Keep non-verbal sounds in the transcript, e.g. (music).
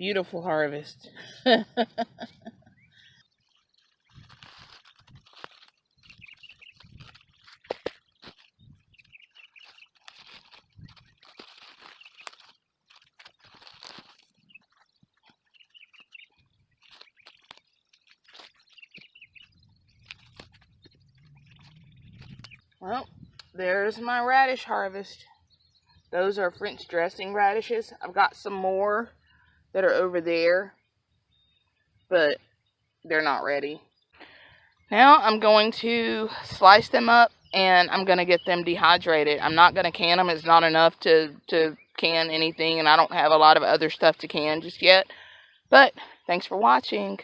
Beautiful harvest. (laughs) well, there's my radish harvest. Those are French dressing radishes. I've got some more that are over there, but they're not ready. Now I'm going to slice them up and I'm going to get them dehydrated. I'm not going to can them. It's not enough to, to can anything and I don't have a lot of other stuff to can just yet. But thanks for watching.